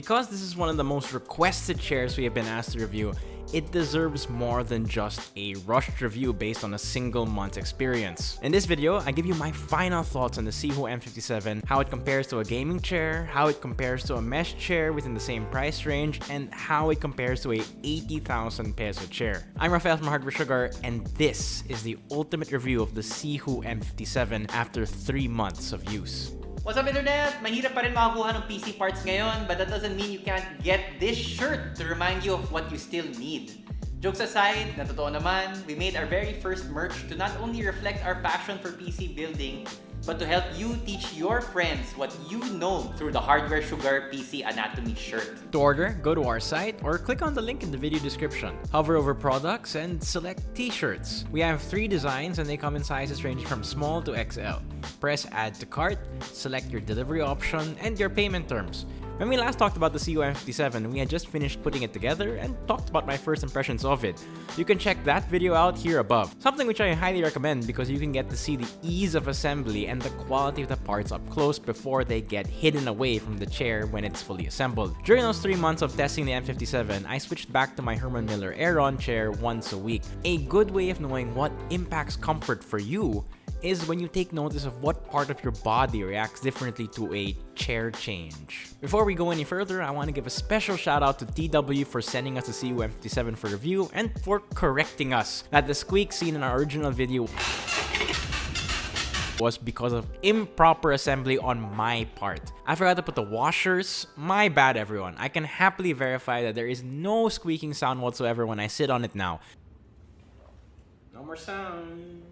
because this is one of the most requested chairs we have been asked to review, it deserves more than just a rushed review based on a single month's experience. In this video, I give you my final thoughts on the Sihoo M57, how it compares to a gaming chair, how it compares to a mesh chair within the same price range, and how it compares to a 80,000 peso chair. I'm Rafael from Hardware Sugar, and this is the ultimate review of the Sihoo M57 after 3 months of use. What's up internet? Mahirap pa rin makakuha ng PC parts ngayon but that doesn't mean you can't get this shirt to remind you of what you still need. Jokes aside, na totoo naman, we made our very first merch to not only reflect our passion for PC building, but to help you teach your friends what you know through the Hardware Sugar PC Anatomy shirt. To order, go to our site or click on the link in the video description. Hover over products and select t-shirts. We have three designs and they come in sizes ranging from small to XL. Press add to cart, select your delivery option and your payment terms. When we last talked about the Sihoo M57, we had just finished putting it together and talked about my first impressions of it. You can check that video out here above. Something which I highly recommend because you can get to see the ease of assembly and the quality of the parts up close before they get hidden away from the chair when it's fully assembled. During those 3 months of testing the M57, I switched back to my Herman Miller Aeron chair once a week. A good way of knowing what impacts comfort for you is when you take notice of what part of your body reacts differently to a chair change. Before we go any further, I want to give a special shout out to TW for sending us the Sihoo M57 for review and for correcting us that the squeak seen in our original video was because of improper assembly on my part. I forgot to put the washers. My bad everyone. I can happily verify that there is no squeaking sound whatsoever when I sit on it now. No more sound.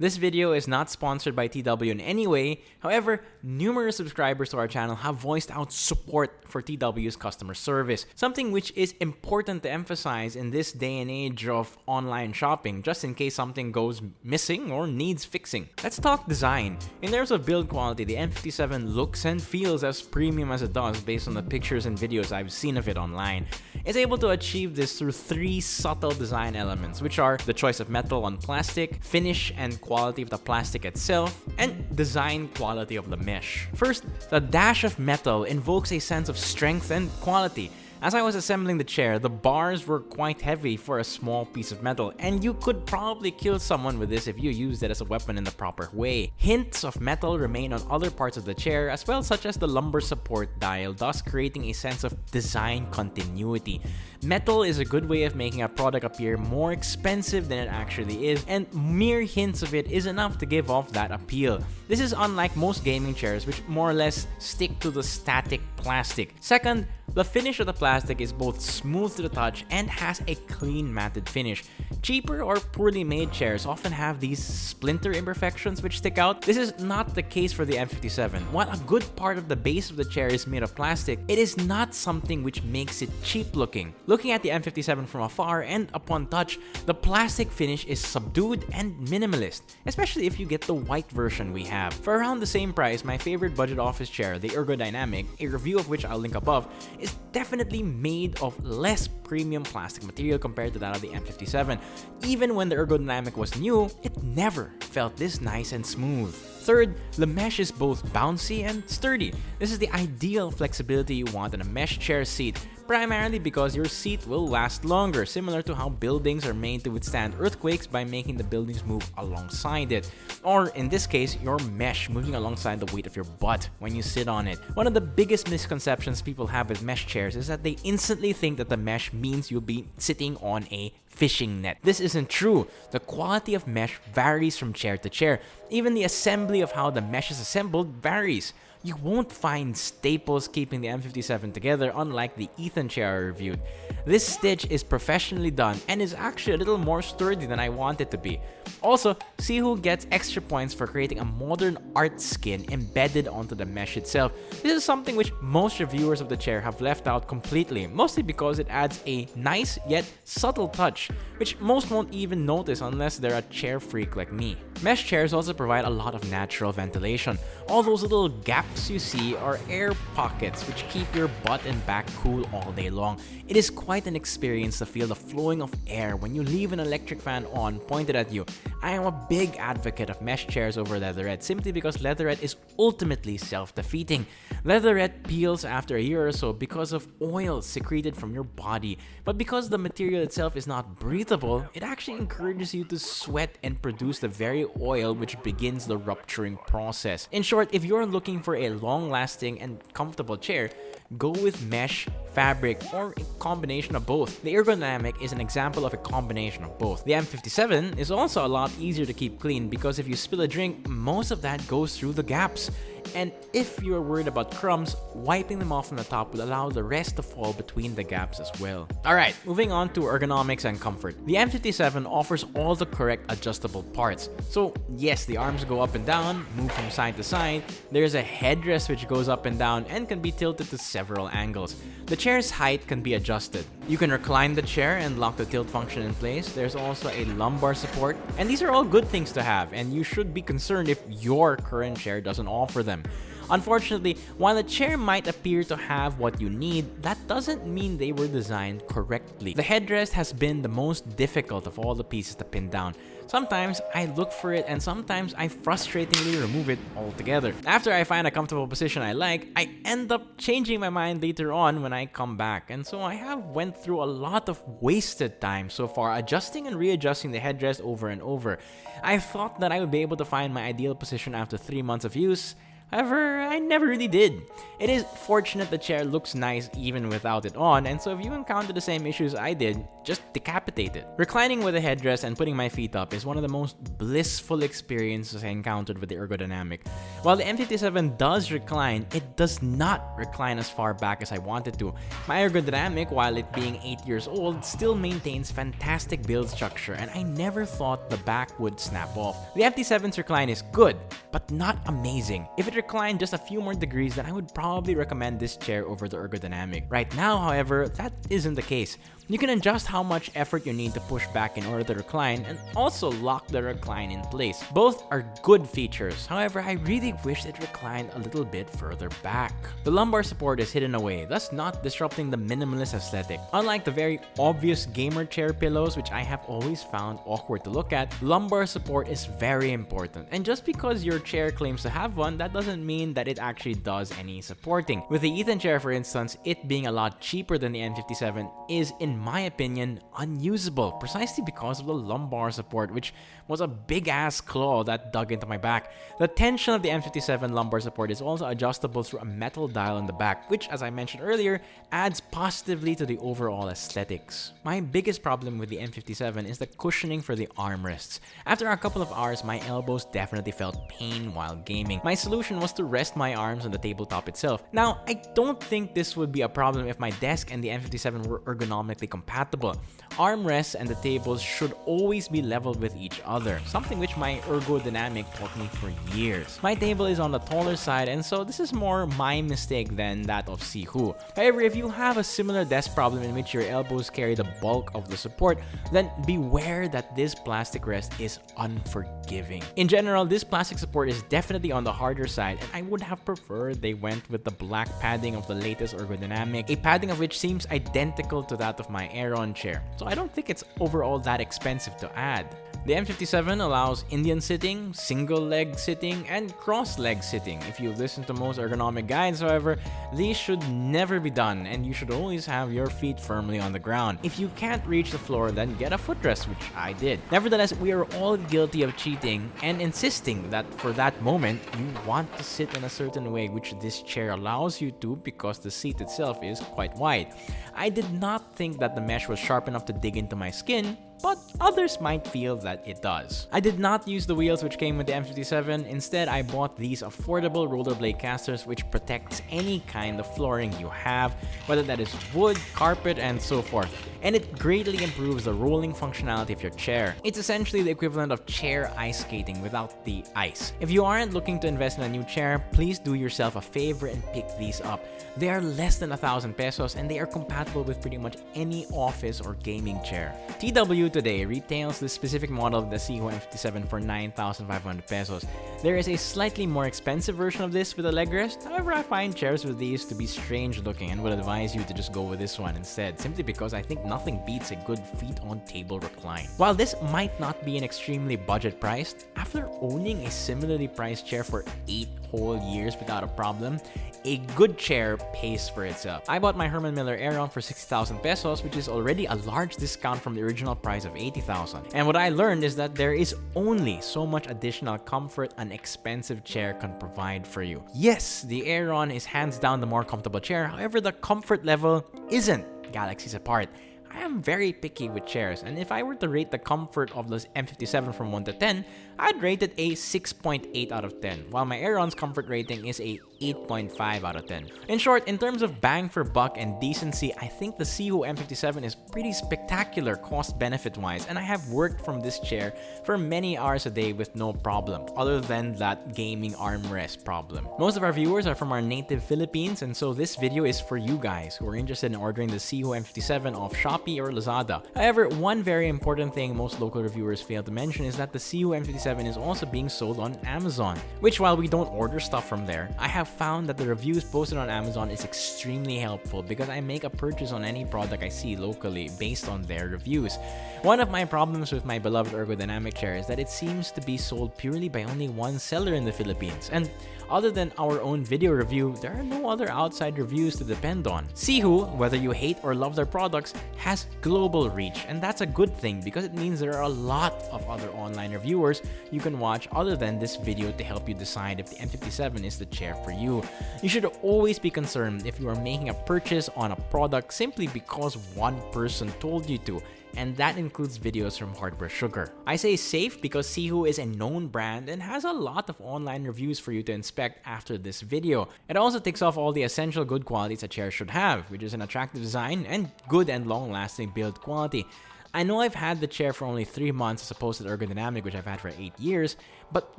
This video is not sponsored by TW in any way, however, numerous subscribers to our channel have voiced out support for TW's customer service, something which is important to emphasize in this day and age of online shopping, just in case something goes missing or needs fixing. Let's talk design. In terms of build quality, the M57 looks and feels as premium as it does based on the pictures and videos I've seen of it online. It's able to achieve this through three subtle design elements, which are the choice of metal on plastic, finish and quality of the plastic itself, and design quality of the mesh. First, the dash of metal invokes a sense of strength and quality, as I was assembling the chair, the bars were quite heavy for a small piece of metal, and you could probably kill someone with this if you used it as a weapon in the proper way. Hints of metal remain on other parts of the chair as well such as the lumbar support dial, thus creating a sense of design continuity. Metal is a good way of making a product appear more expensive than it actually is, and mere hints of it is enough to give off that appeal. This is unlike most gaming chairs which more or less stick to the static plastic. Second, the finish of the plastic is both smooth to the touch and has a clean matted finish. Cheaper or poorly made chairs often have these splinter imperfections which stick out. This is not the case for the M57. While a good part of the base of the chair is made of plastic, it is not something which makes it cheap looking. Looking at the M57 from afar and upon touch, the plastic finish is subdued and minimalist, especially if you get the white version we have. For around the same price, my favorite budget office chair, the Ergodynamic, a review of which I'll link above, is definitely made of less premium plastic material compared to that of the M57. Even when the ergodynamic was new, it never felt this nice and smooth. Third, the mesh is both bouncy and sturdy. This is the ideal flexibility you want in a mesh chair seat, primarily because your seat will last longer, similar to how buildings are made to withstand earthquakes by making the buildings move alongside it. Or in this case, your mesh moving alongside the weight of your butt when you sit on it. One of the biggest misconceptions people have with mesh chairs is that they instantly think that the mesh means you'll be sitting on a fishing net. This isn't true. The quality of mesh varies from chair to chair. Even the assembly of how the mesh is assembled varies you won't find staples keeping the M57 together unlike the Ethan chair I reviewed. This stitch is professionally done and is actually a little more sturdy than I want it to be. Also, Sihoo gets extra points for creating a modern art skin embedded onto the mesh itself. This is something which most reviewers of the chair have left out completely, mostly because it adds a nice yet subtle touch, which most won't even notice unless they're a chair freak like me. Mesh chairs also provide a lot of natural ventilation. All those little gaps you see are air pockets which keep your butt and back cool all day long. It is quite an experience to feel the flowing of air when you leave an electric fan on pointed at you. I am a big advocate of mesh chairs over leatherette simply because leatherette is ultimately self-defeating. Leatherette peels after a year or so because of oil secreted from your body, but because the material itself is not breathable, it actually encourages you to sweat and produce the very oil which begins the rupturing process. In short, if you're looking for a long-lasting and comfortable chair, go with mesh, fabric, or a combination of both. The Ergodynamic is an example of a combination of both. The M57 is also a lot easier to keep clean because if you spill a drink, most of that goes through the gaps. And if you're worried about crumbs, wiping them off on the top will allow the rest to fall between the gaps as well. Alright, moving on to ergonomics and comfort. The M57 offers all the correct adjustable parts. So yes, the arms go up and down, move from side to side, there's a headrest which goes up and down and can be tilted to several angles. The chair's height can be adjusted. You can recline the chair and lock the tilt function in place. There's also a lumbar support, and these are all good things to have, and you should be concerned if your current chair doesn't offer them. Unfortunately, while a chair might appear to have what you need, that doesn't mean they were designed correctly. The headrest has been the most difficult of all the pieces to pin down. Sometimes I look for it and sometimes I frustratingly remove it altogether. After I find a comfortable position I like, I end up changing my mind later on when I come back. And so I have went through a lot of wasted time so far adjusting and readjusting the headrest over and over. I thought that I would be able to find my ideal position after 3 months of use, However, I never really did. It is fortunate the chair looks nice even without it on, and so if you encounter the same issues I did, just decapitate it. Reclining with a headrest and putting my feet up is one of the most blissful experiences I encountered with the Ergodynamic. While the M57 does recline, it does not recline as far back as I wanted to. My Ergodynamic, while it being 8 years old, still maintains fantastic build structure and I never thought the back would snap off. The M57's recline is good, but not amazing. If it reclined just a few more degrees, then I would probably recommend this chair over the ergodynamic. Right now, however, that isn't the case. You can adjust how much effort you need to push back in order to recline and also lock the recline in place. Both are good features, however I really wish it reclined a little bit further back. The lumbar support is hidden away, thus not disrupting the minimalist aesthetic. Unlike the very obvious gamer chair pillows which I have always found awkward to look at, lumbar support is very important. And just because your chair claims to have one, that doesn't mean that it actually does any supporting. With the Ethan chair for instance, it being a lot cheaper than the M57 is in my opinion, unusable precisely because of the lumbar support, which was a big ass claw that dug into my back. The tension of the M57 lumbar support is also adjustable through a metal dial in the back, which, as I mentioned earlier, adds positively to the overall aesthetics. My biggest problem with the M57 is the cushioning for the armrests. After a couple of hours, my elbows definitely felt pain while gaming. My solution was to rest my arms on the tabletop itself. Now, I don't think this would be a problem if my desk and the M57 were ergonomically compatible. Armrests and the tables should always be leveled with each other, something which my ergodynamic taught me for years. My table is on the taller side and so this is more my mistake than that of Sihoo. However, if you have a similar desk problem in which your elbows carry the bulk of the support, then beware that this plastic rest is unforgiving. In general, this plastic support is definitely on the harder side and I would have preferred they went with the black padding of the latest ergodynamic, a padding of which seems identical to that of my Aeron chair, so I don't think it's overall that expensive to add. The M57 allows Indian sitting, single leg sitting, and cross leg sitting. If you listen to most ergonomic guides, however, these should never be done and you should always have your feet firmly on the ground. If you can't reach the floor, then get a footrest, which I did. Nevertheless, we are all guilty of cheating and insisting that for that moment, you want to sit in a certain way, which this chair allows you to because the seat itself is quite wide. I did not think that the mesh was sharp enough to dig into my skin, but others might feel that it does. I did not use the wheels which came with the M57, instead I bought these affordable rollerblade casters which protects any kind of flooring you have, whether that is wood, carpet, and so forth. and it greatly improves the rolling functionality of your chair. It's essentially the equivalent of chair ice skating without the ice. If you aren't looking to invest in a new chair, please do yourself a favor and pick these up. They are less than a thousand pesos and they are compatible with pretty much any office or gaming chair. TW today retails this specific model of the Sihoo M57 for 9,500 pesos. There is a slightly more expensive version of this with a leg rest, however I find chairs with these to be strange looking and would advise you to just go with this one instead, simply because I think nothing beats a good feet-on-table recline. While this might not be an extremely budget priced, after owning a similarly priced chair for 8 whole years without a problem, a good chair pays for itself. I bought my Herman Miller Aeron for 60,000 pesos, which is already a large discount from the original price of 80,000. And what I learned is that there is only so much additional comfort an expensive chair can provide for you. Yes, the Aeron is hands down the more comfortable chair, however the comfort level isn't galaxies apart. I am very picky with chairs, and if I were to rate the comfort of this M57 from 1 to 10, I'd rate it a 6.8 out of 10, while my Aeron's comfort rating is a 8.5 out of 10. In short, in terms of bang for buck and decency, I think the Sihoo M57 is pretty spectacular cost-benefit wise, and I have worked from this chair for many hours a day with no problem, other than that gaming armrest problem. Most of our viewers are from our native Philippines, and so this video is for you guys who are interested in ordering the Sihoo M57 off Shopee or Lazada. However, one very important thing most local reviewers fail to mention is that the Sihoo M57 is also being sold on Amazon, which while we don't order stuff from there, I have found that the reviews posted on Amazon is extremely helpful because I make a purchase on any product I see locally based on their reviews. One of my problems with my beloved ergodynamic chair is that it seems to be sold purely by only one seller in the Philippines, and other than our own video review, there are no other outside reviews to depend on. Sihoo, whether you hate or love their products, has global reach, and that's a good thing because it means there are a lot of other online reviewers you can watch other than this video to help you decide if the M57 is the chair for you. You should always be concerned if you are making a purchase on a product simply because one person told you to and that includes videos from Hardware Sugar. I say safe because Sihoo is a known brand and has a lot of online reviews for you to inspect after this video. It also ticks off all the essential good qualities a chair should have, which is an attractive design and good and long-lasting build quality. I know I've had the chair for only 3 months as opposed to the ergodynamic which I've had for 8 years, but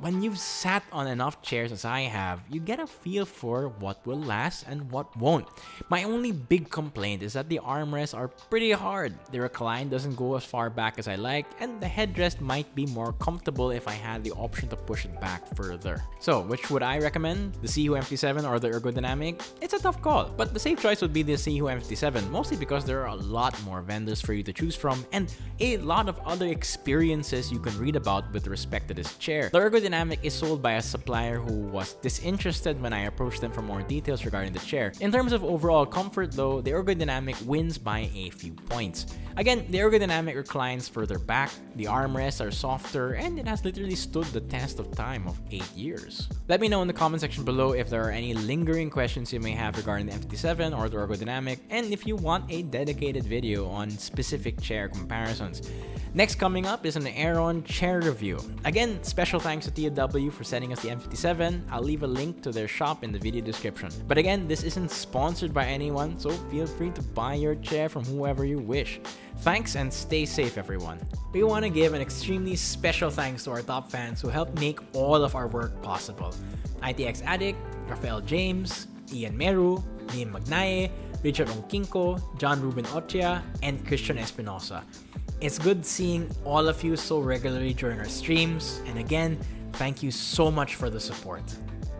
when you've sat on enough chairs as I have, you get a feel for what will last and what won't. My only big complaint is that the armrests are pretty hard. The recline doesn't go as far back as I like, and the headrest might be more comfortable if I had the option to push it back further. So, which would I recommend? The Sihoo M57 or the ergodynamic? It's a tough call, but the safe choice would be the Sihoo M57, mostly because there are a lot more vendors for you to choose from, and a lot of other experiences you can read about with respect to this chair. Ergodynamic is sold by a supplier who was disinterested when I approached them for more details regarding the chair. In terms of overall comfort though, the Ergodynamic wins by a few points. Again, the Ergodynamic reclines further back, the armrests are softer, and it has literally stood the test of time of 8 years. Let me know in the comment section below if there are any lingering questions you may have regarding the M57 or the Ergodynamic, and if you want a dedicated video on specific chair comparisons. Next coming up is an Aeron chair review. Again, special thanks to TW for sending us the M57. I'll leave a link to their shop in the video description. But again, this isn't sponsored by anyone, so feel free to buy your chair from whoever you wish. Thanks and stay safe everyone. We want to give an extremely special thanks to our top fans who helped make all of our work possible. ITX Addict, Rafael James, Ian Meru, Liam Magnaye, Richard Onkinko, John Ruben Ochia, and Christian Espinosa. It's good seeing all of you so regularly during our streams, and again, thank you so much for the support.